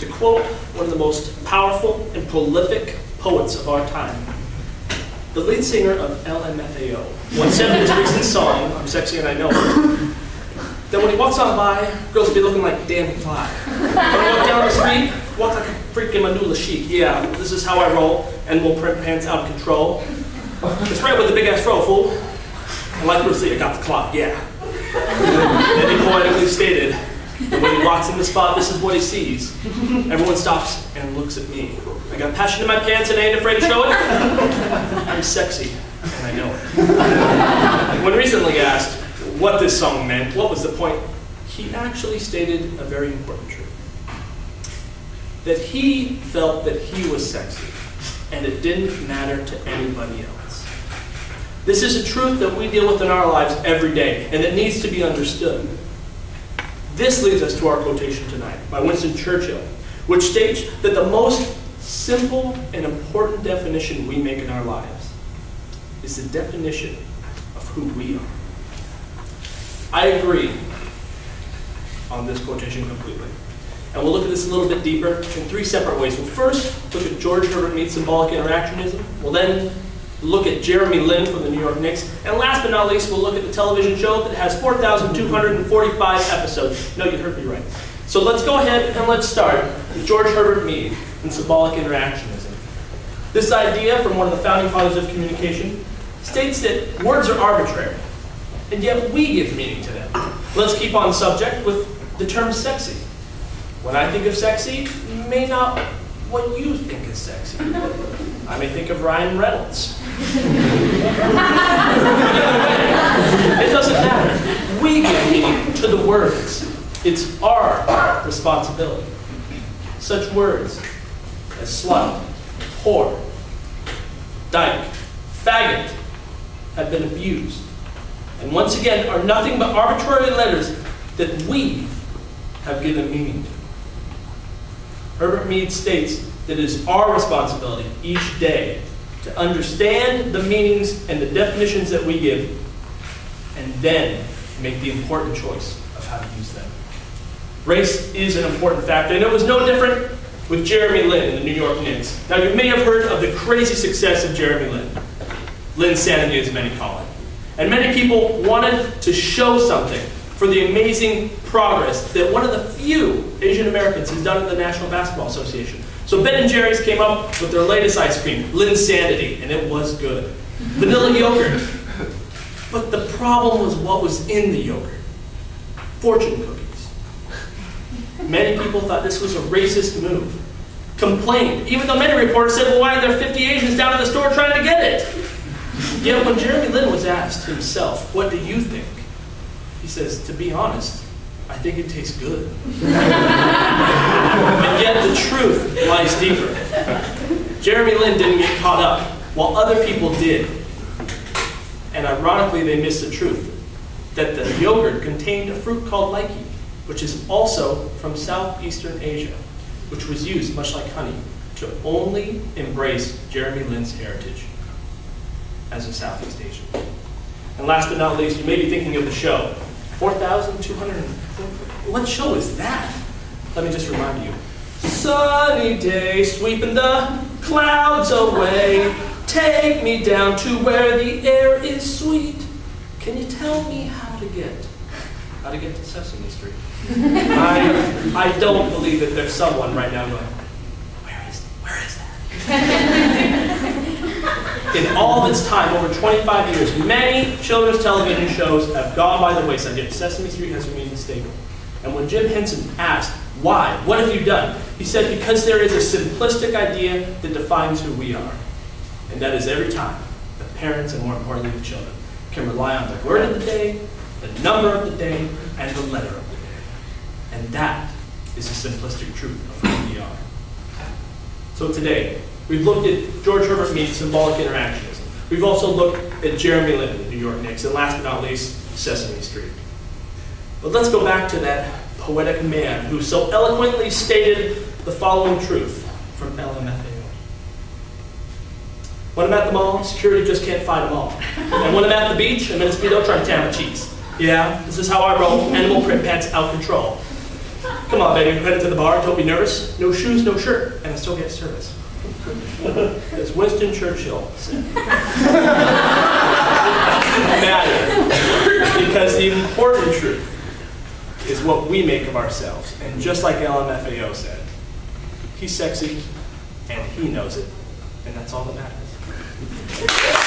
To quote one of the most powerful and prolific poets of our time, the lead singer of LMFAO once in his recent song, I'm Sexy and I Know It, that when he walks on by, girls will be looking like damn fly. When I walk down the street, walk like a freaking Manula chic. Yeah, this is how I roll, and we'll print pants out of control. It's right with the big ass fro, fool. And like Bruce Lee, I got the clock, yeah. And he poetically stated that when he walks in the spot, this is what he sees. Everyone stops and looks at me. I got passion in my pants and I ain't afraid to show it. I'm sexy, and I know it. When recently asked what this song meant, what was the point, he actually stated a very important truth. That he felt that he was sexy, and it didn't matter to anybody else. This is a truth that we deal with in our lives every day, and that needs to be understood. This leads us to our quotation tonight by Winston Churchill, which states that the most simple and important definition we make in our lives is the definition of who we are. I agree on this quotation completely. And we'll look at this a little bit deeper in three separate ways. We'll first look at George Herbert Mead's symbolic interactionism. We'll then look at Jeremy Lin from the New York Knicks. And last but not least, we'll look at the television show that has 4,245 episodes. No, you heard me right. So let's go ahead and let's start with George Herbert Mead and symbolic interactionism. This idea from one of the founding fathers of communication states that words are arbitrary, and yet we give meaning to them. Let's keep on subject with the term sexy. When I think of sexy, may not what you think is sexy. I may think of Ryan Reynolds. It doesn't matter. We give meaning to the words. It's our responsibility. Such words as slut, whore, dyke, faggot have been abused. And once again are nothing but arbitrary letters that we have given meaning to. Herbert Mead states that it is our responsibility each day to understand the meanings and the definitions that we give, and then make the important choice of how to use them. Race is an important factor, and it was no different with Jeremy Lin in the New York Knicks. Now, you may have heard of the crazy success of Jeremy Lin. Linsanity, as many call it. And many people wanted to show something for the amazing progress that one of the few Asian Americans has done in the National Basketball Association. So Ben and Jerry's came up with their latest ice cream, Linsanity, and it was good. Vanilla yogurt. But the problem was what was in the yogurt. Fortune cookies. Many people thought this was a racist move. Complained, even though many reporters said, well, why are there 50 Asians down in the store trying to get it? Yet when Jeremy Lin was asked himself, what do you think? He says, to be honest, I think it tastes good. and yet the truth lies deeper. Jeremy Lin didn't get caught up, while other people did. And ironically, they missed the truth that the yogurt contained a fruit called lychee, which is also from Southeastern Asia, which was used, much like honey, to only embrace Jeremy Lin's heritage as a Southeast Asian. And last but not least, you may be thinking of the show. 4,200. What show is that? Let me just remind you. Sunny day, sweeping the clouds away. Take me down to where the air is sweet. Can you tell me how to get? How to get to Sesame Street? I, I don't believe that there's someone right now going, where is, where is that? In all of its time, over 25 years, many children's television shows have gone by the wayside, yet Sesame Street has remained stable. And when Jim Henson asked, why? What have you done? He said, because there is a simplistic idea that defines who we are. And that is every time the parents, and more importantly the children, can rely on the word of the day, the number of the day, and the letter of the day. And that is the simplistic truth of who we are. So today, we've looked at George Herbert Mead's symbolic interactionism. We've also looked at Jeremy Lin, the New York Knicks, and last but not least, Sesame Street. But let's go back to that poetic man who so eloquently stated the following truth from LMFAO. When I'm at the mall, security just can't fight them all. And when I'm at the beach, I'm in a speedo trying to tan my cheeks. Yeah, this is how I roll, animal print pants out control. Come on, baby, headed to the bar, don't be nervous. No shoes, no shirt, and I still get service. As Winston Churchill said. because the important truth is what we make of ourselves. And just like LMFAO said, he's sexy and he knows it, and that's all that matters.